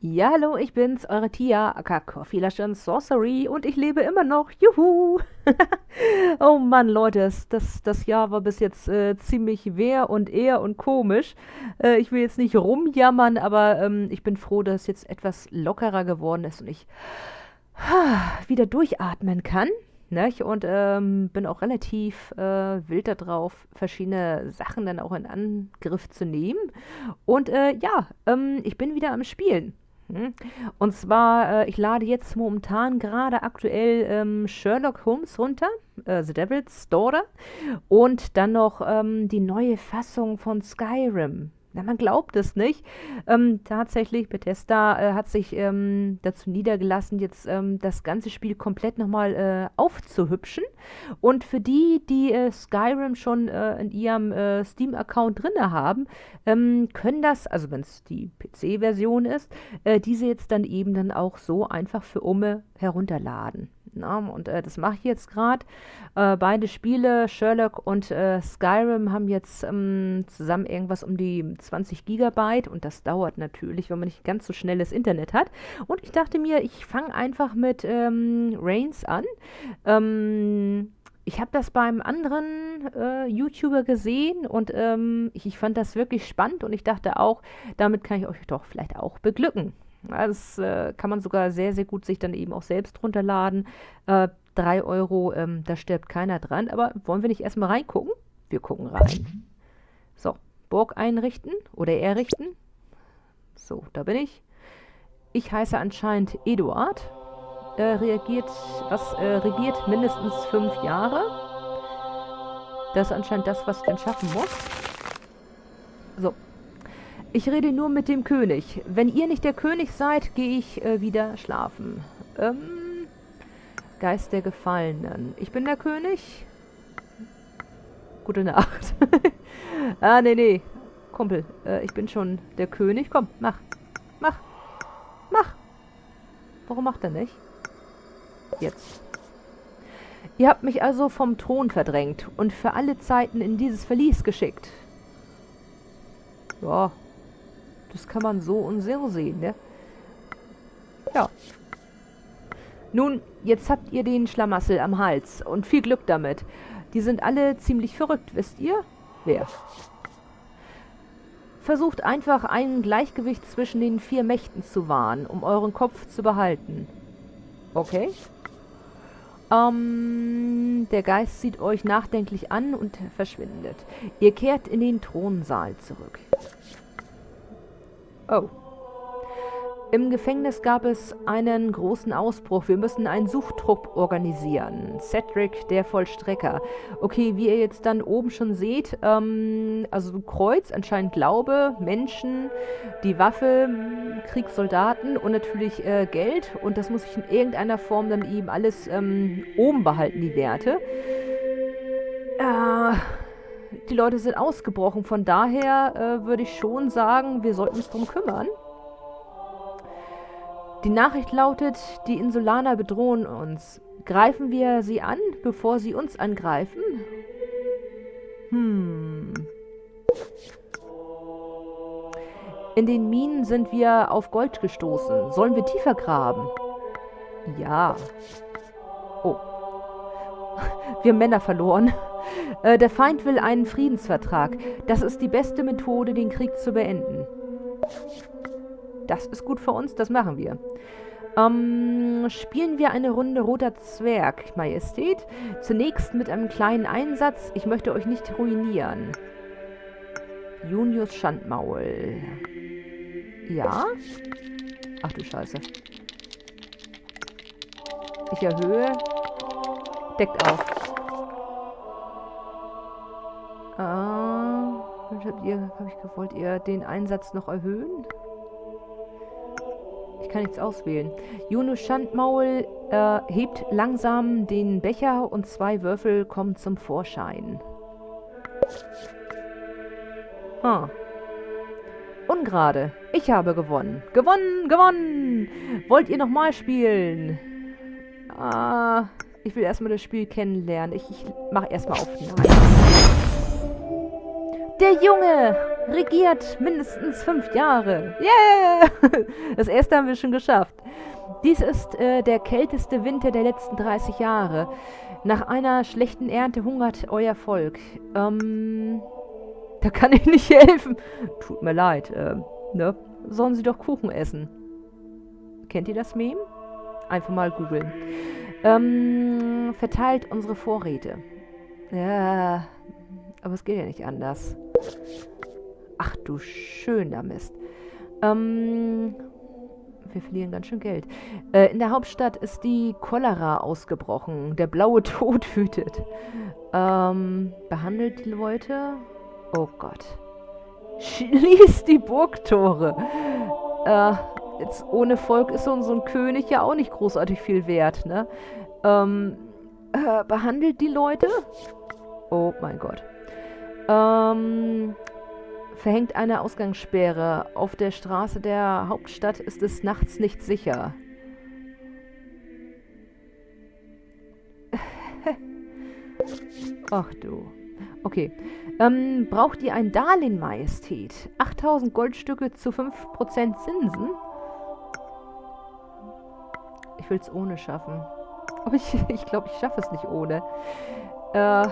Ja, hallo, ich bin's, eure Tia, aka Coffee Lush Sorcery und ich lebe immer noch. Juhu! oh Mann, Leute, das, das, Jahr war bis jetzt äh, ziemlich wehr und eher und komisch. Äh, ich will jetzt nicht rumjammern, aber ähm, ich bin froh, dass es jetzt etwas lockerer geworden ist und ich wieder durchatmen kann. Nicht? Und ähm, bin auch relativ äh, wild darauf, verschiedene Sachen dann auch in Angriff zu nehmen. Und äh, ja, ähm, ich bin wieder am Spielen. Hm? Und zwar, äh, ich lade jetzt momentan gerade aktuell ähm, Sherlock Holmes runter, äh, The Devil's Daughter, und dann noch ähm, die neue Fassung von Skyrim. Na, man glaubt es nicht. Ähm, tatsächlich, Bethesda äh, hat sich ähm, dazu niedergelassen, jetzt ähm, das ganze Spiel komplett nochmal äh, aufzuhübschen. Und für die, die äh, Skyrim schon äh, in ihrem äh, Steam-Account drin haben, ähm, können das, also wenn es die PC-Version ist, äh, diese jetzt dann eben dann auch so einfach für Umme herunterladen. Na, und äh, das mache ich jetzt gerade. Äh, beide Spiele, Sherlock und äh, Skyrim, haben jetzt ähm, zusammen irgendwas um die 20 Gigabyte und das dauert natürlich, wenn man nicht ganz so schnelles Internet hat. Und ich dachte mir, ich fange einfach mit ähm, Reigns an. Ähm, ich habe das beim anderen äh, YouTuber gesehen und ähm, ich, ich fand das wirklich spannend und ich dachte auch, damit kann ich euch doch vielleicht auch beglücken. Das äh, kann man sogar sehr, sehr gut sich dann eben auch selbst runterladen. Äh, 3 Euro, ähm, da stirbt keiner dran. Aber wollen wir nicht erstmal reingucken? Wir gucken rein. So, Burg einrichten oder errichten. So, da bin ich. Ich heiße anscheinend Eduard. Äh, reagiert, was äh, regiert mindestens fünf Jahre. Das ist anscheinend das, was ich dann schaffen muss. So, ich rede nur mit dem König. Wenn ihr nicht der König seid, gehe ich äh, wieder schlafen. Ähm, Geist der Gefallenen. Ich bin der König. Gute Nacht. ah, nee, nee. Kumpel, äh, ich bin schon der König. Komm, mach. Mach. Mach. Warum macht er nicht? Jetzt. Ihr habt mich also vom Thron verdrängt und für alle Zeiten in dieses Verlies geschickt. Ja, das kann man so und so sehen, ne? Ja. Nun, jetzt habt ihr den Schlamassel am Hals und viel Glück damit. Die sind alle ziemlich verrückt, wisst ihr? Wer? Versucht einfach ein Gleichgewicht zwischen den vier Mächten zu wahren, um euren Kopf zu behalten. Okay. Ähm, der Geist sieht euch nachdenklich an und verschwindet. Ihr kehrt in den Thronsaal zurück. Oh. Im Gefängnis gab es einen großen Ausbruch. Wir müssen einen Suchtrupp organisieren. Cedric, der Vollstrecker. Okay, wie ihr jetzt dann oben schon seht, ähm, also Kreuz, anscheinend Glaube, Menschen, die Waffe, Kriegssoldaten und natürlich äh, Geld. Und das muss ich in irgendeiner Form dann eben alles ähm, oben behalten, die Werte. Äh die Leute sind ausgebrochen. Von daher äh, würde ich schon sagen, wir sollten uns darum kümmern. Die Nachricht lautet, die Insulaner bedrohen uns. Greifen wir sie an, bevor sie uns angreifen? Hm. In den Minen sind wir auf Gold gestoßen. Sollen wir tiefer graben? Ja. Oh. Wir Männer verloren. Äh, der Feind will einen Friedensvertrag. Das ist die beste Methode, den Krieg zu beenden. Das ist gut für uns, das machen wir. Ähm, spielen wir eine Runde Roter Zwerg, Majestät. Zunächst mit einem kleinen Einsatz. Ich möchte euch nicht ruinieren. Junius Schandmaul. Ja? Ach du Scheiße. Ich erhöhe. Deckt auf. Ah, habt ihr, hab ich gewollt, ihr den Einsatz noch erhöhen? Ich kann nichts auswählen. Juno Schandmaul äh, hebt langsam den Becher und zwei Würfel kommen zum Vorschein. Ah. Ungerade. Ich habe gewonnen. Gewonnen, gewonnen. Wollt ihr nochmal spielen? Ah, ich will erstmal das Spiel kennenlernen. Ich, ich mache erstmal auf. Der Junge! regiert mindestens fünf Jahre. Yeah! Das erste haben wir schon geschafft. Dies ist äh, der kälteste Winter der letzten 30 Jahre. Nach einer schlechten Ernte hungert euer Volk. Ähm, da kann ich nicht helfen. Tut mir leid. Äh, ne? Sollen sie doch Kuchen essen. Kennt ihr das Meme? Einfach mal googeln. Ähm, verteilt unsere Vorräte. Ja, aber es geht ja nicht anders. Ach du schöner Mist. Ähm, wir verlieren ganz schön Geld. Äh, in der Hauptstadt ist die Cholera ausgebrochen. Der blaue Tod wütet. Ähm, behandelt die Leute. Oh Gott. Schließt die Burgtore. Äh, jetzt ohne Volk ist so, so ein König ja auch nicht großartig viel wert, ne? Ähm, äh, behandelt die Leute. Oh mein Gott. Ähm, verhängt eine Ausgangssperre. Auf der Straße der Hauptstadt ist es nachts nicht sicher. Ach du. Okay. Ähm, braucht ihr ein Darlehen, Majestät? 8000 Goldstücke zu 5% Zinsen? Ich will es ohne schaffen. Aber ich glaube, ich, glaub, ich schaffe es nicht ohne. Äh...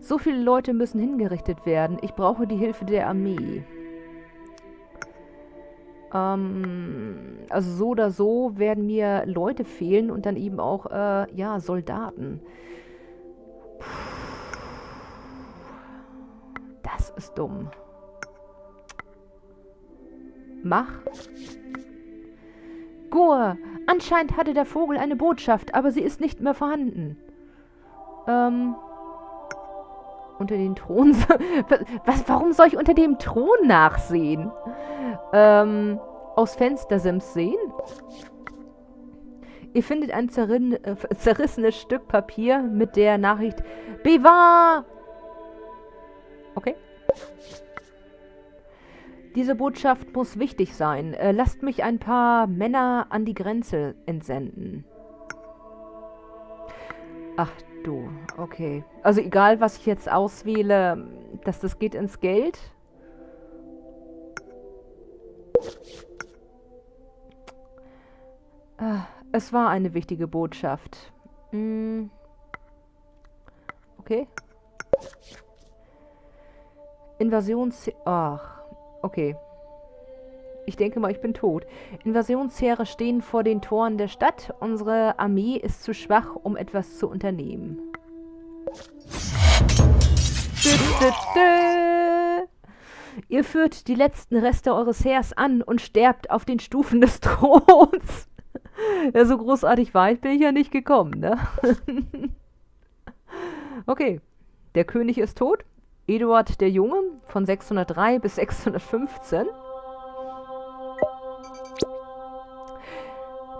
So viele Leute müssen hingerichtet werden. Ich brauche die Hilfe der Armee. Ähm, also so oder so werden mir Leute fehlen und dann eben auch, äh, ja, Soldaten. Das ist dumm. Mach. Gur, anscheinend hatte der Vogel eine Botschaft, aber sie ist nicht mehr vorhanden. Ähm, unter den Thron... Was, warum soll ich unter dem Thron nachsehen? Ähm, aus Fenstersims sehen? Ihr findet ein äh, zerrissenes Stück Papier mit der Nachricht Bewahr! Okay. Diese Botschaft muss wichtig sein. Äh, lasst mich ein paar Männer an die Grenze entsenden. Ach du, okay. Also egal, was ich jetzt auswähle, dass das geht ins Geld. Ah, es war eine wichtige Botschaft. Hm. Okay. Invasions... Ach, okay. Ich denke mal, ich bin tot. Invasionsheere stehen vor den Toren der Stadt. Unsere Armee ist zu schwach, um etwas zu unternehmen. Ihr führt die letzten Reste eures Heers an und sterbt auf den Stufen des Throns. ja, so großartig weit bin ich ja nicht gekommen, ne? okay. Der König ist tot. Eduard der Junge von 603 bis 615.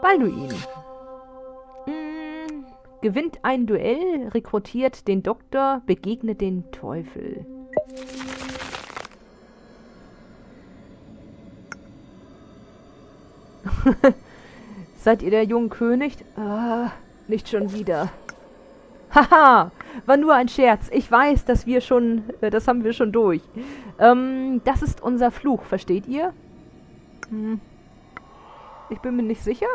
Balduin. Hm, gewinnt ein Duell, rekrutiert den Doktor, begegnet den Teufel. Seid ihr der junge König? Ah, nicht schon wieder. Haha, war nur ein Scherz. Ich weiß, dass wir schon, äh, das haben wir schon durch. Ähm, das ist unser Fluch, versteht ihr? Hm. Ich bin mir nicht sicher.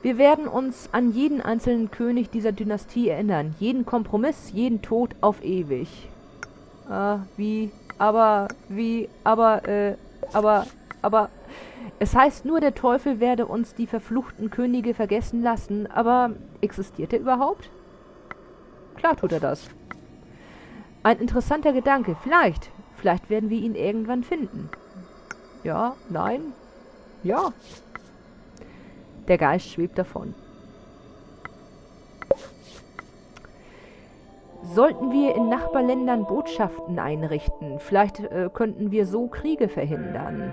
Wir werden uns an jeden einzelnen König dieser Dynastie erinnern. Jeden Kompromiss, jeden Tod auf ewig. Ah, wie, aber, wie, aber, äh, aber, aber... Es heißt nur, der Teufel werde uns die verfluchten Könige vergessen lassen, aber existiert er überhaupt? Klar tut er das. Ein interessanter Gedanke. Vielleicht. Vielleicht werden wir ihn irgendwann finden. Ja, nein, ja. Der Geist schwebt davon. Sollten wir in Nachbarländern Botschaften einrichten, vielleicht äh, könnten wir so Kriege verhindern.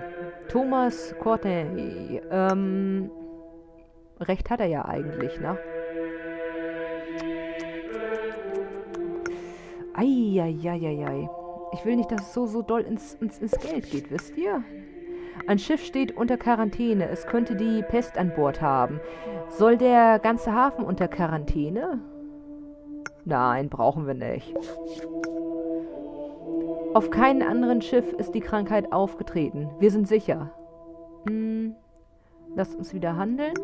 Thomas Courtney, ähm, recht hat er ja eigentlich, ne? Eieieiei. Ich will nicht, dass es so, so doll ins, ins, ins Geld geht, wisst ihr? Ein Schiff steht unter Quarantäne. Es könnte die Pest an Bord haben. Soll der ganze Hafen unter Quarantäne? Nein, brauchen wir nicht. Auf keinem anderen Schiff ist die Krankheit aufgetreten. Wir sind sicher. Hm. Lasst uns wieder handeln.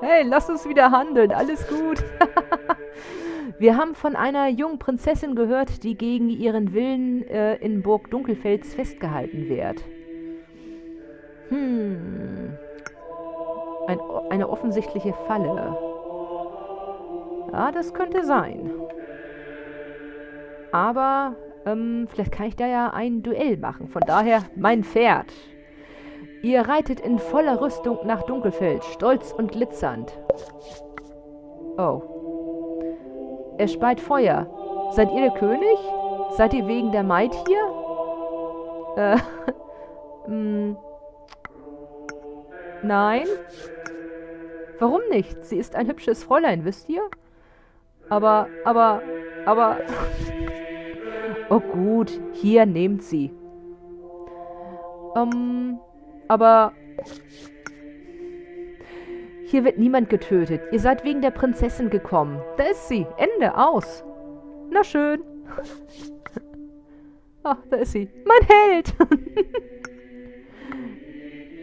Hey, lasst uns wieder handeln. Alles gut. Wir haben von einer jungen Prinzessin gehört, die gegen ihren Willen äh, in Burg Dunkelfels festgehalten wird. Hm. Ein, eine offensichtliche Falle. Ja, das könnte sein. Aber ähm, vielleicht kann ich da ja ein Duell machen. Von daher mein Pferd. Ihr reitet in voller Rüstung nach Dunkelfeld, stolz und glitzernd. Oh. Er speit Feuer. Seid ihr der König? Seid ihr wegen der Maid hier? Äh, hm. Nein? Warum nicht? Sie ist ein hübsches Fräulein, wisst ihr? Aber, aber, aber... Oh gut, hier, nehmt sie. Ähm, aber... Hier wird niemand getötet. Ihr seid wegen der Prinzessin gekommen. Da ist sie. Ende. Aus. Na schön. Ach, da ist sie. Mein Held.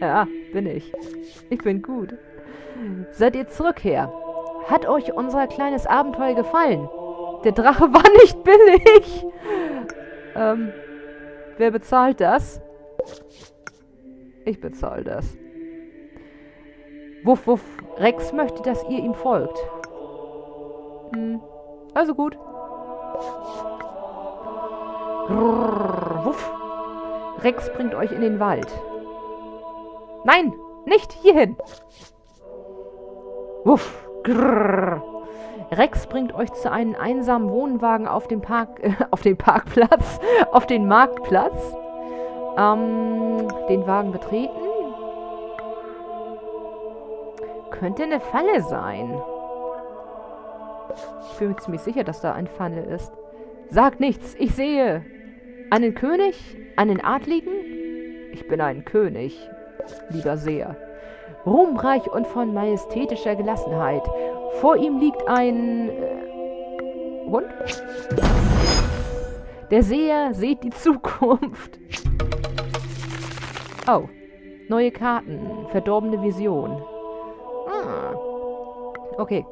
ja, bin ich. Ich bin gut. Seid ihr zurück her? Hat euch unser kleines Abenteuer gefallen? Der Drache war nicht billig. Ähm, wer bezahlt das? Ich bezahle das. Wuff, wuff. Rex möchte, dass ihr ihm folgt. Hm. Also gut. Grrr, wuff. Rex bringt euch in den Wald. Nein, nicht hierhin. Wuff. Grrr. Rex bringt euch zu einem einsamen Wohnwagen auf dem Park, äh, auf den Parkplatz, auf den Marktplatz. Ähm, den Wagen betreten. Könnte eine Falle sein. Ich bin mir ziemlich sicher, dass da eine Falle ist. Sag nichts, ich sehe. Einen König? Einen Adligen? Ich bin ein König, lieber Seher. Ruhmreich und von majestätischer Gelassenheit. Vor ihm liegt ein... Äh, Hund? Der Seher sieht die Zukunft. Oh. Neue Karten. Verdorbene Vision. Ah. Okay.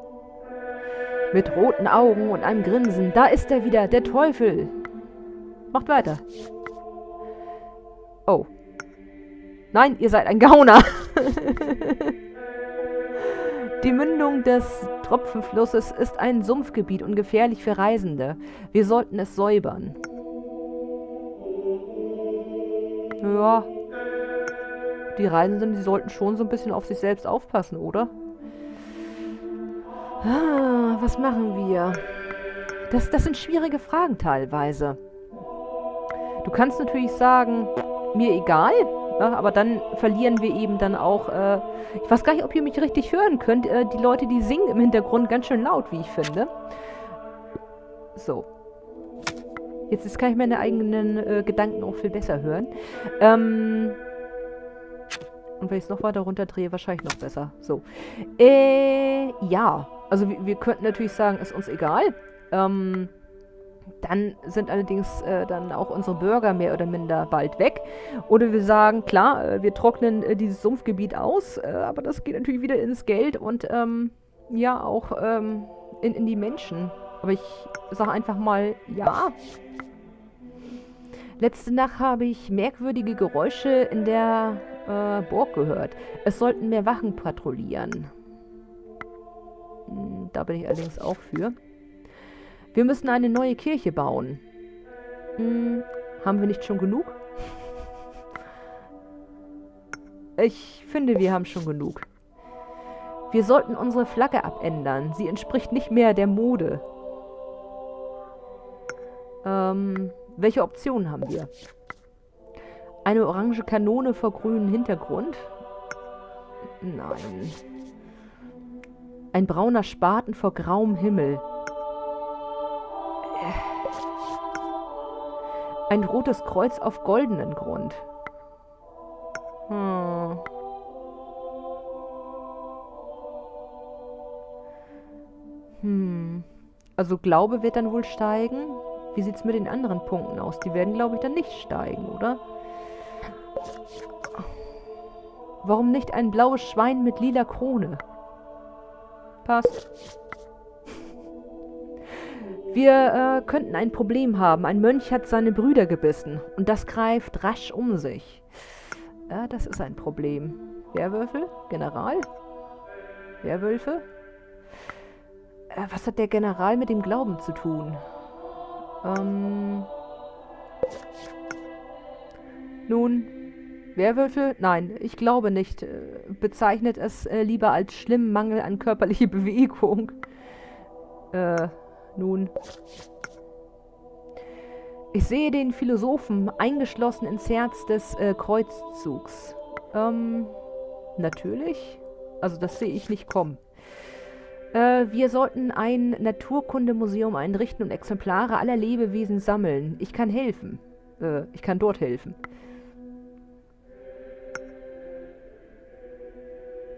Mit roten Augen und einem Grinsen. Da ist er wieder, der Teufel. Macht weiter. Oh. Nein, ihr seid ein Gauner. Die Mündung des Tropfenflusses ist ein Sumpfgebiet und gefährlich für Reisende. Wir sollten es säubern. Ja. Die Reisenden, die sollten schon so ein bisschen auf sich selbst aufpassen, oder? Ah, was machen wir? Das, das sind schwierige Fragen teilweise. Du kannst natürlich sagen, mir egal, ja, aber dann verlieren wir eben dann auch, äh, ich weiß gar nicht, ob ihr mich richtig hören könnt, äh, die Leute, die singen im Hintergrund ganz schön laut, wie ich finde. So. Jetzt, jetzt kann ich meine eigenen äh, Gedanken auch viel besser hören. Ähm... Und wenn ich es noch weiter runterdrehe, wahrscheinlich noch besser. So. Äh, ja. Also wir, wir könnten natürlich sagen, ist uns egal. Ähm, dann sind allerdings äh, dann auch unsere Bürger mehr oder minder bald weg. Oder wir sagen, klar, äh, wir trocknen äh, dieses Sumpfgebiet aus, äh, aber das geht natürlich wieder ins Geld und ähm, ja, auch ähm, in, in die Menschen. Aber ich sage einfach mal, ja. Letzte Nacht habe ich merkwürdige Geräusche in der äh, Burg gehört. Es sollten mehr Wachen patrouillieren. Hm, da bin ich allerdings auch für. Wir müssen eine neue Kirche bauen. Hm, haben wir nicht schon genug? Ich finde, wir haben schon genug. Wir sollten unsere Flagge abändern. Sie entspricht nicht mehr der Mode. Ähm, welche Optionen haben wir? Eine orange Kanone vor grünem Hintergrund? Nein. Ein brauner Spaten vor grauem Himmel. Ein rotes Kreuz auf goldenen Grund. Hm. Hm. Also Glaube wird dann wohl steigen. wie sieht es mit den anderen Punkten aus? Die werden, glaube ich, dann nicht steigen, oder? Warum nicht ein blaues Schwein mit lila Krone? Passt. Wir äh, könnten ein Problem haben. Ein Mönch hat seine Brüder gebissen. Und das greift rasch um sich. Ja, das ist ein Problem. Werwölfe? General? Werwölfe? Äh, was hat der General mit dem Glauben zu tun? Ähm... Nun, Werwölfe? Nein, ich glaube nicht. Äh, bezeichnet es äh, lieber als schlimmen Mangel an körperlicher Bewegung. Äh, nun. Ich sehe den Philosophen eingeschlossen ins Herz des äh, Kreuzzugs. Ähm, natürlich. Also das sehe ich nicht kommen. Äh, wir sollten ein Naturkundemuseum einrichten und Exemplare aller Lebewesen sammeln. Ich kann helfen. Äh, ich kann dort helfen.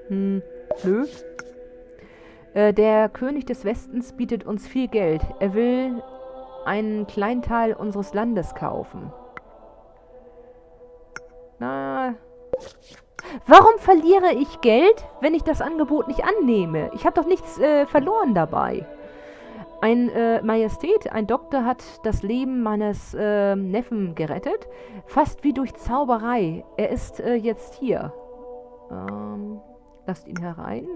Hm, nö. Äh, der König des Westens bietet uns viel Geld. Er will einen kleinen Teil unseres Landes kaufen. Na. Warum verliere ich Geld, wenn ich das Angebot nicht annehme? Ich habe doch nichts äh, verloren dabei. Ein äh, Majestät, ein Doktor hat das Leben meines äh, Neffen gerettet. Fast wie durch Zauberei. Er ist äh, jetzt hier. Ähm, lasst ihn herein.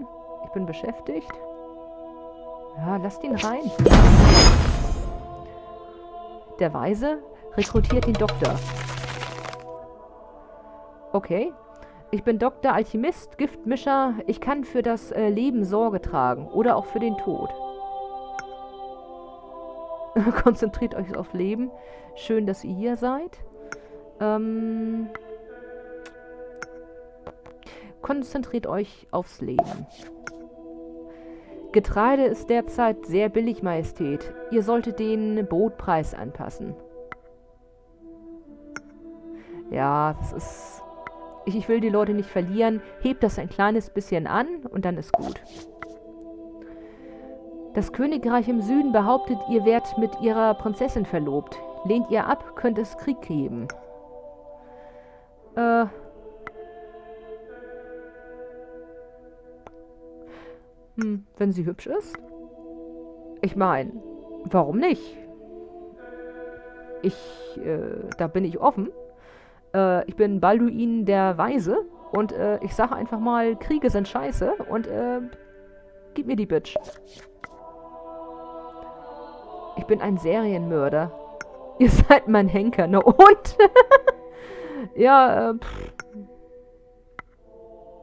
Bin beschäftigt. Ja, lasst ihn rein. Der Weise rekrutiert den Doktor. Okay. Ich bin Doktor, Alchemist, Giftmischer. Ich kann für das äh, Leben Sorge tragen. Oder auch für den Tod. Konzentriert euch aufs Leben. Schön, dass ihr hier seid. Ähm... Konzentriert euch aufs Leben. Getreide ist derzeit sehr billig, Majestät. Ihr solltet den Brotpreis anpassen. Ja, das ist... Ich, ich will die Leute nicht verlieren. Hebt das ein kleines bisschen an und dann ist gut. Das Königreich im Süden behauptet, ihr werdet mit ihrer Prinzessin verlobt. Lehnt ihr ab, könnte es Krieg geben. Äh, Hm, wenn sie hübsch ist? Ich meine, warum nicht? Ich, äh, da bin ich offen. Äh, ich bin Balduin der Weise und äh, ich sage einfach mal, Kriege sind scheiße und äh, gib mir die Bitch. Ich bin ein Serienmörder. Ihr seid mein Henker, ne und? ja, äh, pff.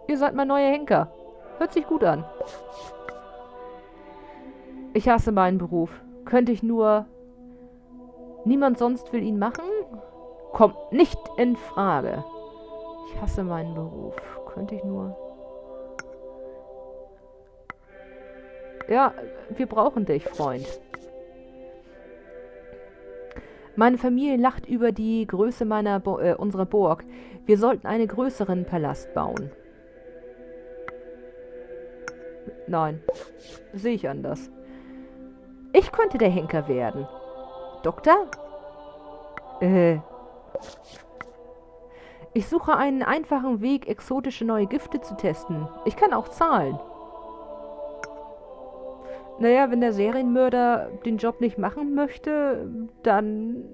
Ihr seid mein neuer Henker. Hört sich gut an. Ich hasse meinen Beruf. Könnte ich nur... Niemand sonst will ihn machen? Kommt nicht in Frage. Ich hasse meinen Beruf. Könnte ich nur... Ja, wir brauchen dich, Freund. Meine Familie lacht über die Größe meiner Bo äh, unserer Burg. Wir sollten einen größeren Palast bauen. Nein, sehe ich anders. Ich könnte der Henker werden. Doktor? Äh. Ich suche einen einfachen Weg, exotische neue Gifte zu testen. Ich kann auch zahlen. Naja, wenn der Serienmörder den Job nicht machen möchte, dann...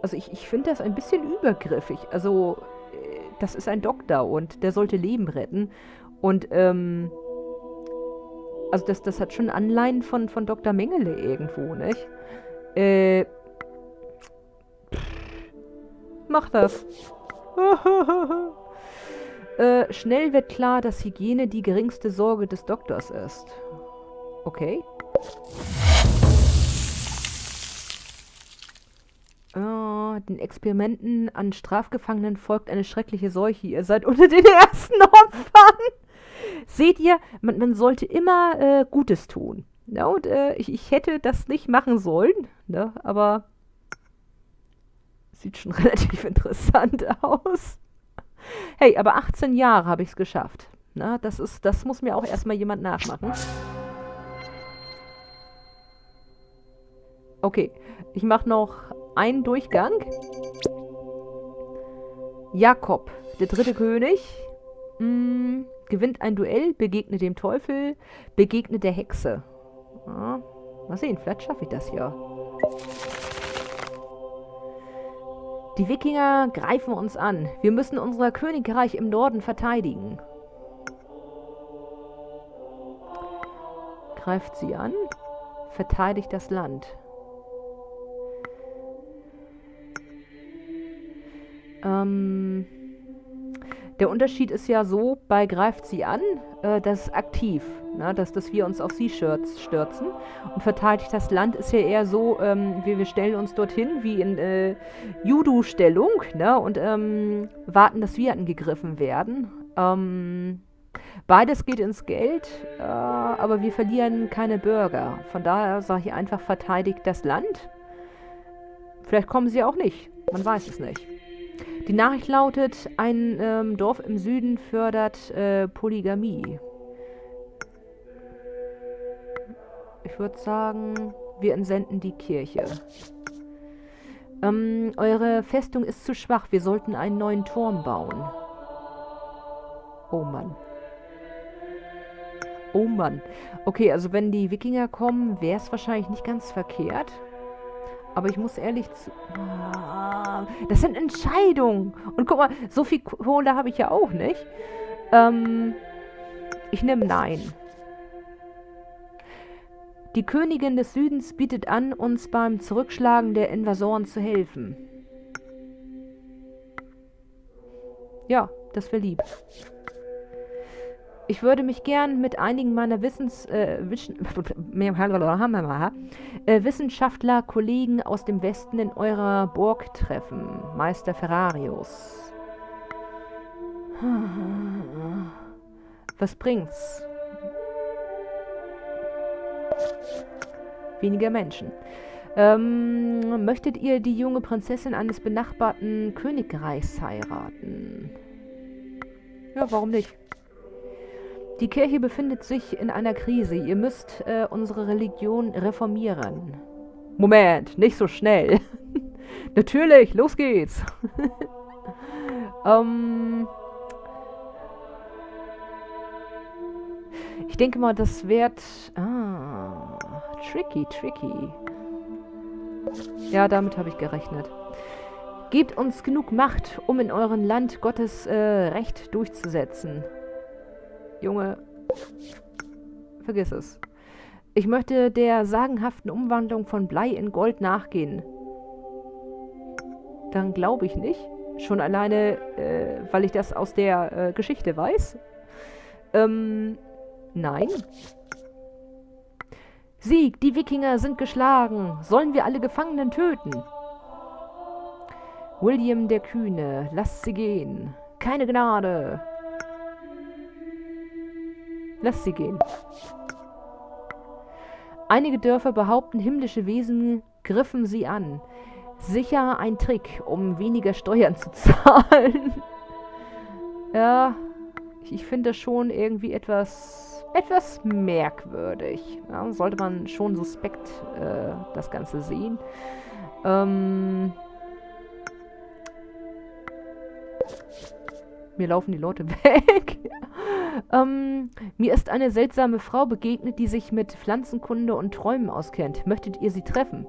Also ich, ich finde das ein bisschen übergriffig. Also, äh, das ist ein Doktor und der sollte Leben retten. Und, ähm, also das, das hat schon Anleihen von, von Dr. Mengele irgendwo, nicht? Äh, mach das. äh, schnell wird klar, dass Hygiene die geringste Sorge des Doktors ist. Okay. Oh, den Experimenten an Strafgefangenen folgt eine schreckliche Seuche. Ihr seid unter den ersten Opfern. Seht ihr, man, man sollte immer äh, Gutes tun. Ja, und äh, ich, ich hätte das nicht machen sollen, ne, aber sieht schon relativ interessant aus. Hey, aber 18 Jahre habe ich es geschafft. Na, das, ist, das muss mir auch erstmal jemand nachmachen. Okay, ich mache noch einen Durchgang. Jakob, der dritte König, mh, mm, gewinnt ein Duell, begegnet dem Teufel, begegnet der Hexe. Ja, mal sehen, vielleicht schaffe ich das ja. Die Wikinger greifen uns an. Wir müssen unser Königreich im Norden verteidigen. Greift sie an, verteidigt das Land. Ähm, der Unterschied ist ja so, bei greift sie an, äh, das ist aktiv, ne, dass, dass wir uns auf sie stürzen. Und verteidigt das Land ist ja eher so, ähm, wir, wir stellen uns dorthin wie in äh, Judo-Stellung ne, und ähm, warten, dass wir angegriffen werden. Ähm, beides geht ins Geld, äh, aber wir verlieren keine Bürger. Von daher sage ich einfach, verteidigt das Land. Vielleicht kommen sie auch nicht, man weiß es nicht. Die Nachricht lautet, ein ähm, Dorf im Süden fördert äh, Polygamie. Ich würde sagen, wir entsenden die Kirche. Ähm, eure Festung ist zu schwach. Wir sollten einen neuen Turm bauen. Oh Mann. Oh Mann. Okay, also wenn die Wikinger kommen, wäre es wahrscheinlich nicht ganz verkehrt. Aber ich muss ehrlich zu... Ah, das sind Entscheidungen. Und guck mal, so viel Kohle habe ich ja auch nicht. Ähm, ich nehme Nein. Die Königin des Südens bietet an, uns beim Zurückschlagen der Invasoren zu helfen. Ja, das wäre lieb. Ich würde mich gern mit einigen meiner Wissens, äh, äh, Wissenschaftler, Kollegen aus dem Westen in eurer Burg treffen. Meister Ferrarius. Was bringt's? Weniger Menschen. Ähm, möchtet ihr die junge Prinzessin eines benachbarten Königreichs heiraten? Ja, warum nicht? Die Kirche befindet sich in einer Krise. Ihr müsst äh, unsere Religion reformieren. Moment, nicht so schnell. Natürlich, los geht's. ähm, ich denke mal, das wird... Ah, tricky, tricky. Ja, damit habe ich gerechnet. Gebt uns genug Macht, um in eurem Land Gottes äh, Recht durchzusetzen. Junge, vergiss es. Ich möchte der sagenhaften Umwandlung von Blei in Gold nachgehen. Dann glaube ich nicht. Schon alleine, äh, weil ich das aus der äh, Geschichte weiß. Ähm, nein. Sieg, die Wikinger sind geschlagen. Sollen wir alle Gefangenen töten? William der Kühne, lasst sie gehen. Keine Gnade. Lass sie gehen. Einige Dörfer behaupten, himmlische Wesen griffen sie an. Sicher ein Trick, um weniger Steuern zu zahlen. ja, ich finde das schon irgendwie etwas, etwas merkwürdig. Ja, sollte man schon suspekt äh, das Ganze sehen. Ähm, mir laufen die Leute weg. Ähm, mir ist eine seltsame Frau begegnet, die sich mit Pflanzenkunde und Träumen auskennt. Möchtet ihr sie treffen?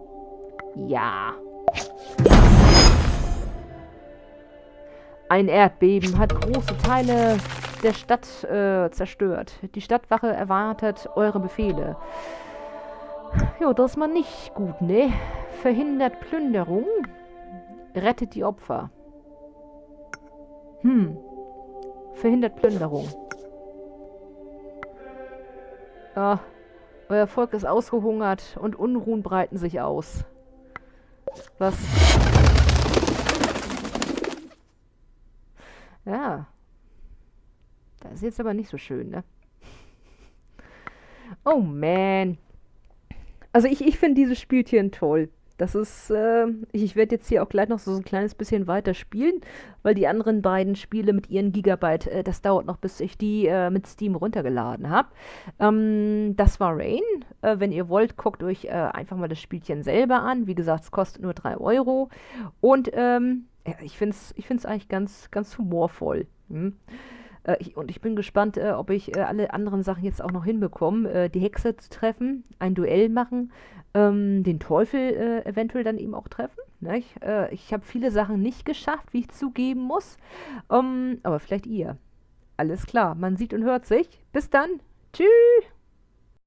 Ja. Ein Erdbeben hat große Teile der Stadt äh, zerstört. Die Stadtwache erwartet eure Befehle. Jo, das ist mal nicht gut, ne? Verhindert Plünderung, rettet die Opfer. Hm. Verhindert Plünderung. Ja, euer Volk ist ausgehungert und Unruhen breiten sich aus. Was? Ja. Das ist jetzt aber nicht so schön, ne? Oh man. Also ich, ich finde dieses Spielchen toll. Das ist, äh, ich werde jetzt hier auch gleich noch so ein kleines bisschen weiter spielen, weil die anderen beiden Spiele mit ihren Gigabyte, äh, das dauert noch, bis ich die äh, mit Steam runtergeladen habe. Ähm, das war Rain. Äh, wenn ihr wollt, guckt euch äh, einfach mal das Spielchen selber an. Wie gesagt, es kostet nur 3 Euro. Und ähm, ich finde es ich find's eigentlich ganz, ganz humorvoll. Hm? Äh, ich, und ich bin gespannt, äh, ob ich äh, alle anderen Sachen jetzt auch noch hinbekomme. Äh, die Hexe zu treffen, ein Duell machen, ähm, den Teufel äh, eventuell dann eben auch treffen. Ne? Ich, äh, ich habe viele Sachen nicht geschafft, wie ich zugeben muss. Ähm, aber vielleicht ihr. Alles klar, man sieht und hört sich. Bis dann. Tschüss.